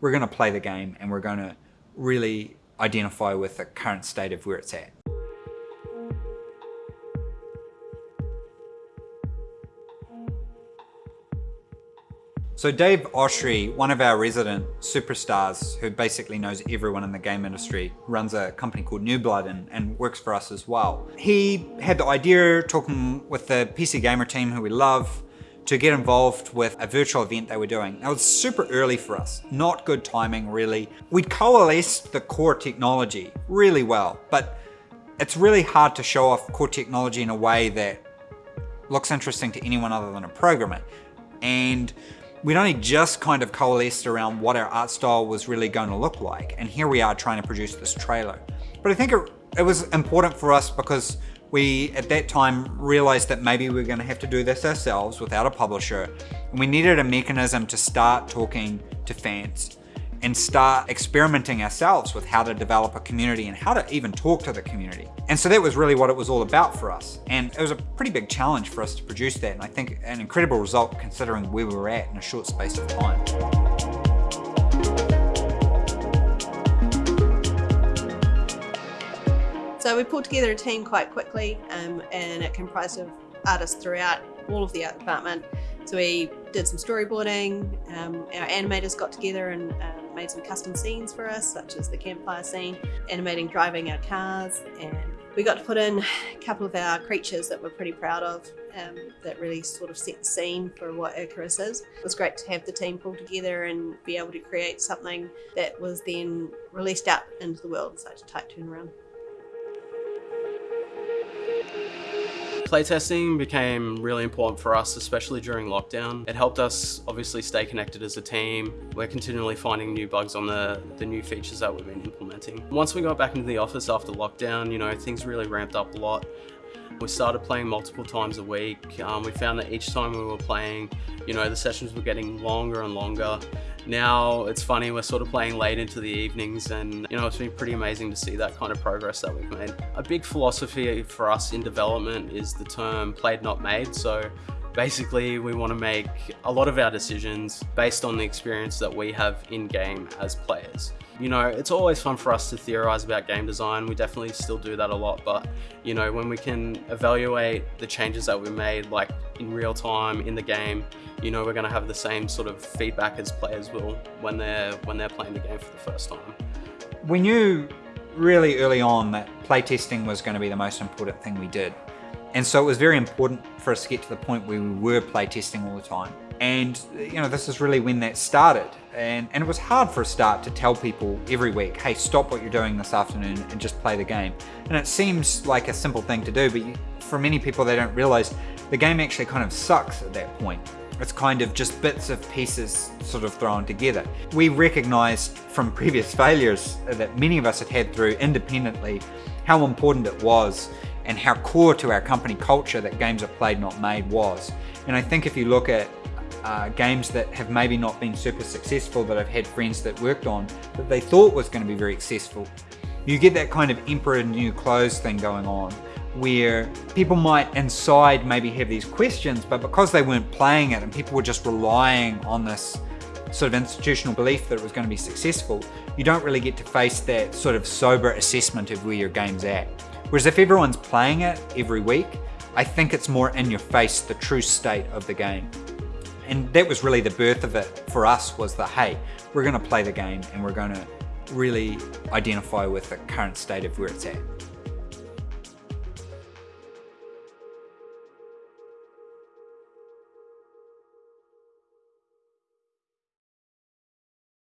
we're going to play the game and we're going to really identify with the current state of where it's at. So Dave Oshry, one of our resident superstars who basically knows everyone in the game industry, runs a company called New Blood and, and, works for us as well. He had the idea, talking with the PC Gamer team who we love, to get involved with a virtual event they were doing. It was super early for us, not good timing really. We'd coalesced the core technology really well, but it's really hard to show off core technology in a way that looks interesting to anyone other than a programmer. And we'd only just kind of coalesced around what our art style was really going to look like. And here we are trying to produce this trailer. But I think it, it was important for us because we, at that time, realized that maybe we going to have to do this ourselves without a publisher. And we needed a mechanism to start talking to fans and start experimenting ourselves with how to develop a community and how to even talk to the community. And so that was really what it was all about for us. And it was a pretty big challenge for us to produce that. And I think an incredible result considering where we were at in a short space of time. So we pulled together a team quite quickly um, and it comprised of artists throughout all of the art department. So we did some storyboarding, um, our animators got together and um, made some custom scenes for us, such as the campfire scene, animating driving our cars, and we got to put in a couple of our creatures that we're pretty proud of um, that really sort of set the scene for what Icarus is. It was great to have the team pull together and be able to create something that was then released out into the world in such a tight turnaround. Playtesting became really important for us, especially during lockdown. It helped us obviously stay connected as a team. We're continually finding new bugs on the, the new features that we've been implementing. Once we got back into the office after lockdown, you know, things really ramped up a lot. We started playing multiple times a week. Um, we found that each time we were playing, you know, the sessions were getting longer and longer. Now it's funny, we're sort of playing late into the evenings and, you know, it's been pretty amazing to see that kind of progress that we've made. A big philosophy for us in development is the term played not made. So basically we want to make a lot of our decisions based on the experience that we have in game as players. You know, it's always fun for us to theorize about game design. We definitely still do that a lot, but you know, when we can evaluate the changes that we made, like in real time in the game, you know, we're going to have the same sort of feedback as players will when they're when they're playing the game for the first time. We knew really early on that playtesting was going to be the most important thing we did. And so it was very important for us to get to the point where we were playtesting all the time. And you know, this is really when that started. And, and it was hard for a start to tell people every week, hey, stop what you're doing this afternoon and just play the game. And it seems like a simple thing to do, but you, for many people, they don't realize the game actually kind of sucks at that point. It's kind of just bits of pieces sort of thrown together. We recognized from previous failures that many of us had had through independently how important it was and how core to our company culture that games are played not made was. And I think if you look at uh, games that have maybe not been super successful that I've had friends that worked on that they thought was going to be very successful. You get that kind of emperor new clothes thing going on where people might inside maybe have these questions but because they weren't playing it and people were just relying on this sort of institutional belief that it was going to be successful, you don't really get to face that sort of sober assessment of where your game's at. Whereas if everyone's playing it every week, I think it's more in your face, the true state of the game. And that was really the birth of it for us was the, hey, we're gonna play the game and we're gonna really identify with the current state of where it's at.